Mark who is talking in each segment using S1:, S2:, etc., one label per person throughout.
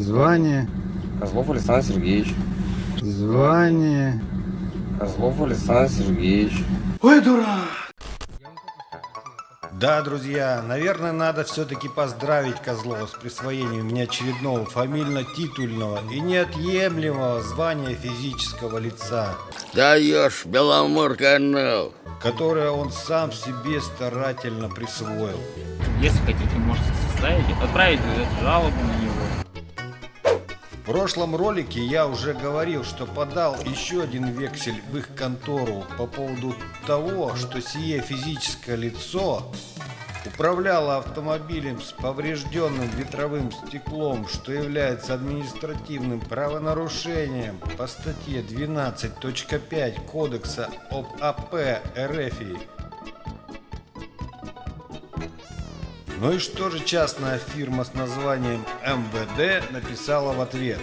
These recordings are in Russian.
S1: Звание,
S2: Козлов Александр Сергеевич.
S1: звание.
S2: Козлов Александр Сергеевич.
S3: Да, друзья, наверное, надо все-таки поздравить Козлова с присвоением неочередного фамильно-титульного и неотъемлемого звания физического лица,
S4: Даешь, Беломор-канал.
S3: которое он сам себе старательно присвоил.
S5: Если хотите, можете составить, отправить эту жалобу на него.
S3: Прошлом ролике я уже говорил, что подал еще один вексель в их контору по поводу того, что сие физическое лицо управляло автомобилем с поврежденным ветровым стеклом, что является административным правонарушением по статье 12.5 Кодекса об АП РФ. Ну и что же частная фирма с названием МВД написала в ответ?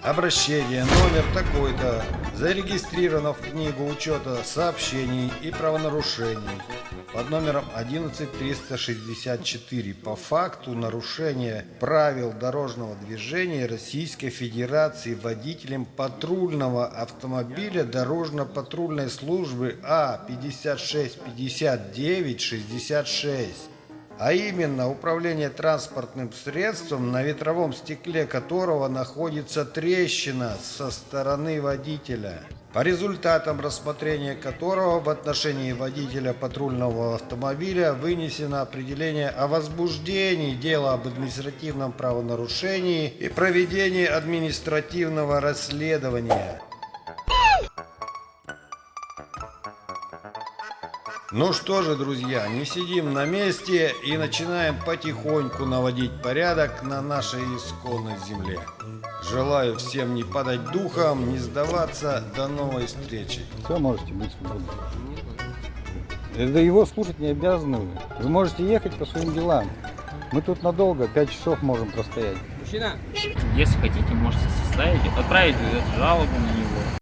S3: Обращение номер такой-то. Зарегистрировано в книгу учета сообщений и правонарушений под номером 11364 по факту нарушения правил дорожного движения Российской Федерации водителем патрульного автомобиля дорожно-патрульной службы А 565966 а именно управление транспортным средством, на ветровом стекле которого находится трещина со стороны водителя, по результатам рассмотрения которого в отношении водителя патрульного автомобиля вынесено определение о возбуждении дела об административном правонарушении и проведении административного расследования. Ну что же, друзья, не сидим на месте и начинаем потихоньку наводить порядок на нашей исконной земле. Желаю всем не падать духом, не сдаваться. До новой встречи.
S6: Все, можете быть свободны. Да его слушать не обязаны вы. Вы можете ехать по своим делам. Мы тут надолго, 5 часов можем простоять.
S5: Если хотите, можете составить, отправить жалобу на него.